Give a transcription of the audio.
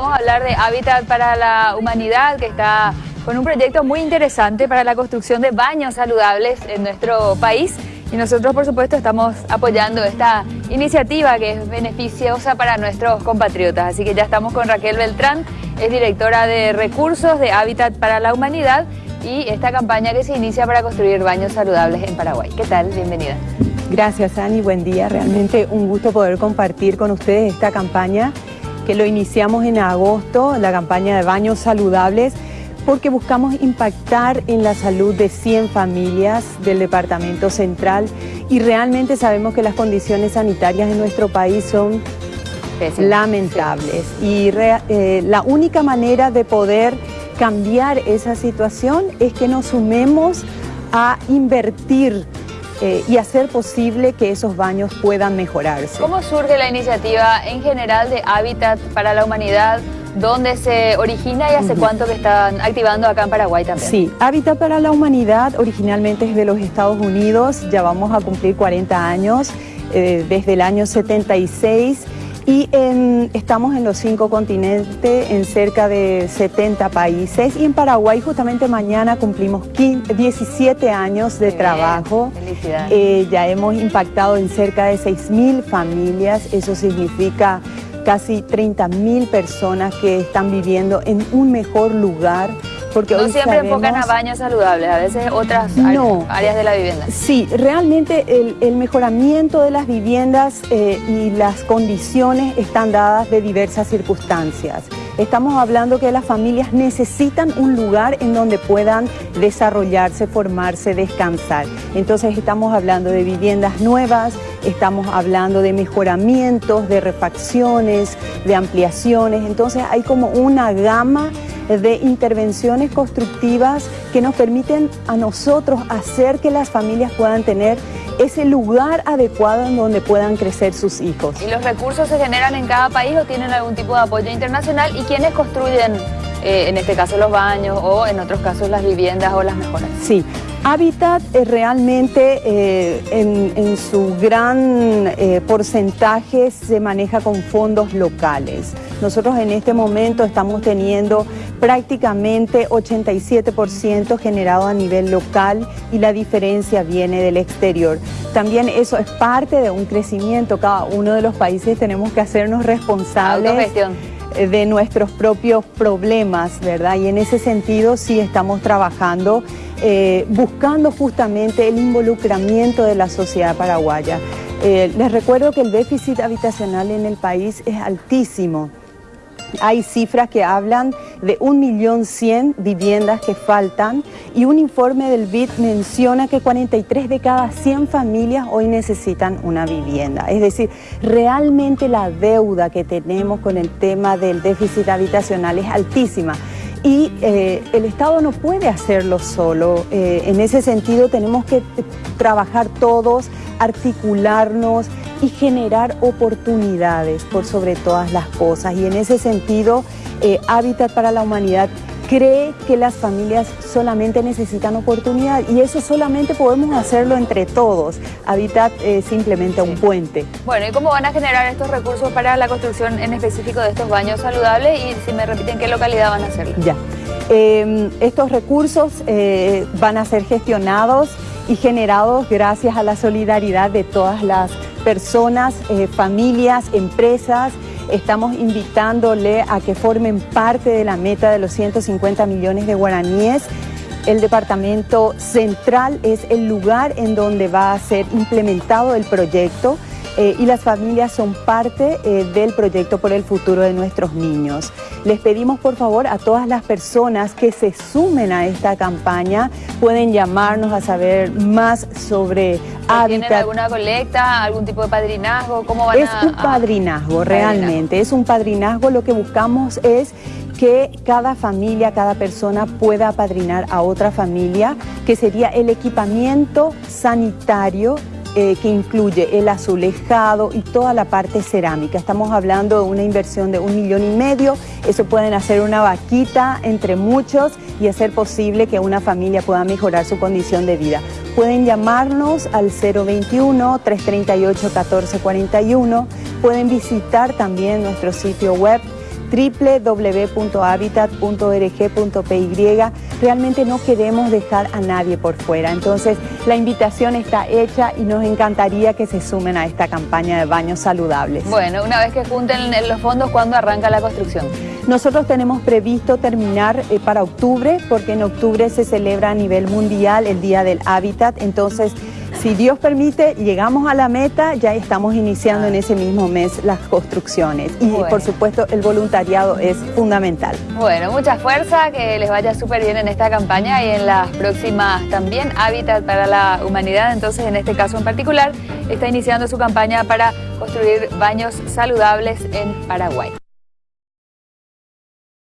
Vamos a hablar de Hábitat para la Humanidad, que está con un proyecto muy interesante para la construcción de baños saludables en nuestro país. Y nosotros, por supuesto, estamos apoyando esta iniciativa que es beneficiosa para nuestros compatriotas. Así que ya estamos con Raquel Beltrán, es directora de recursos de Hábitat para la Humanidad y esta campaña que se inicia para construir baños saludables en Paraguay. ¿Qué tal? Bienvenida. Gracias, Ani. Buen día. Realmente un gusto poder compartir con ustedes esta campaña que lo iniciamos en agosto, la campaña de baños saludables, porque buscamos impactar en la salud de 100 familias del Departamento Central y realmente sabemos que las condiciones sanitarias en nuestro país son lamentables. Y eh, la única manera de poder cambiar esa situación es que nos sumemos a invertir eh, y hacer posible que esos baños puedan mejorarse. ¿Cómo surge la iniciativa en general de Hábitat para la Humanidad? ¿Dónde se origina y hace cuánto que están activando acá en Paraguay también? Sí, Hábitat para la Humanidad originalmente es de los Estados Unidos, ya vamos a cumplir 40 años, eh, desde el año 76 y estamos en los cinco continentes, en cerca de 70 países. Y en Paraguay justamente mañana cumplimos 17 años de trabajo. Eh, ya hemos impactado en cerca de 6.000 familias. Eso significa casi 30.000 personas que están viviendo en un mejor lugar porque no siempre enfocan a baños saludables, a veces otras áreas de la vivienda. Sí, realmente el, mejoramiento de las viviendas eh, y las condiciones están dadas de diversas circunstancias. Estamos hablando que las familias necesitan un lugar en donde puedan desarrollarse, formarse, descansar. Entonces estamos hablando de viviendas nuevas, estamos hablando de mejoramientos, de refacciones, de ampliaciones. Entonces hay como una gama de intervenciones constructivas que nos permiten a nosotros hacer que las familias puedan tener ese lugar adecuado en donde puedan crecer sus hijos. ¿Y los recursos se generan en cada país o tienen algún tipo de apoyo internacional? ¿Y quiénes construyen, eh, en este caso, los baños o en otros casos las viviendas o las mejoras? Sí, Habitat realmente eh, en, su gran eh, porcentaje se maneja con fondos locales. Nosotros en este momento estamos teniendo prácticamente 87% generado a nivel local y la diferencia viene del exterior. También eso es parte de un crecimiento, cada uno de los países tenemos que hacernos responsables de nuestros propios problemas, ¿verdad? Y en ese sentido sí estamos trabajando, eh, buscando justamente el involucramiento de la sociedad paraguaya. Eh, les recuerdo que el déficit habitacional en el país es altísimo. Hay cifras que hablan de 1.100.000 viviendas que faltan y un informe del BID menciona que 43 de cada 100 familias hoy necesitan una vivienda. Es decir, realmente la deuda que tenemos con el tema del déficit habitacional es altísima y eh, el Estado no puede hacerlo solo. Eh, en ese sentido tenemos que trabajar todos, articularnos y generar oportunidades por sobre todas las cosas. Y en ese sentido, eh, Hábitat para la Humanidad cree que las familias solamente necesitan oportunidad y eso solamente podemos hacerlo entre todos. Habitat es simplemente un puente. Bueno, ¿y cómo van a generar estos recursos para la construcción en específico de estos baños saludables? Y si me repiten, ¿qué localidad van a hacerlo? Ya. Em, estos recursos eh, van a ser gestionados y generados gracias a la solidaridad de todas las personas, eh, familias, empresas, Estamos invitándole a que formen parte de la meta de los 150 millones de guaraníes. El departamento central es el lugar en donde va a ser implementado el proyecto. Eh, y las familias son parte eh, del proyecto por el futuro de nuestros niños. Les pedimos por favor a todas las personas que se sumen a esta campaña, pueden llamarnos a saber más sobre ¿Tienen alguna colecta, algún tipo de padrinazgo? ¿Cómo van es un padrinazgo, realmente, es un padrinazgo. Lo que buscamos es que cada familia, cada persona pueda padrinar a otra familia, que sería el equipamiento sanitario eh, que incluye el azulejado y toda la parte cerámica. Estamos hablando de una inversión de un millón y medio. Eso pueden hacer una vaquita entre muchos y hacer posible que una familia pueda mejorar su condición de vida. Pueden llamarnos al 021-338-1441. Pueden visitar también nuestro sitio web www.habitat.org.py. Realmente no queremos dejar a nadie por fuera. Entonces, la invitación está hecha y nos encantaría que se sumen a esta campaña de baños saludables. Bueno, una vez que junten los fondos, ¿cuándo arranca la construcción? Nosotros tenemos previsto terminar eh, para octubre, porque en octubre se celebra a nivel mundial el Día del Hábitat. Entonces, si Dios permite, llegamos a la meta, ya estamos iniciando en ese mismo mes las construcciones. Y por supuesto, el voluntariado es fundamental. Bueno, mucha fuerza, que les vaya súper bien en esta campaña y en las próximas también. Hábitat para la Humanidad, entonces en este caso en particular, está iniciando su campaña para construir baños saludables en Paraguay.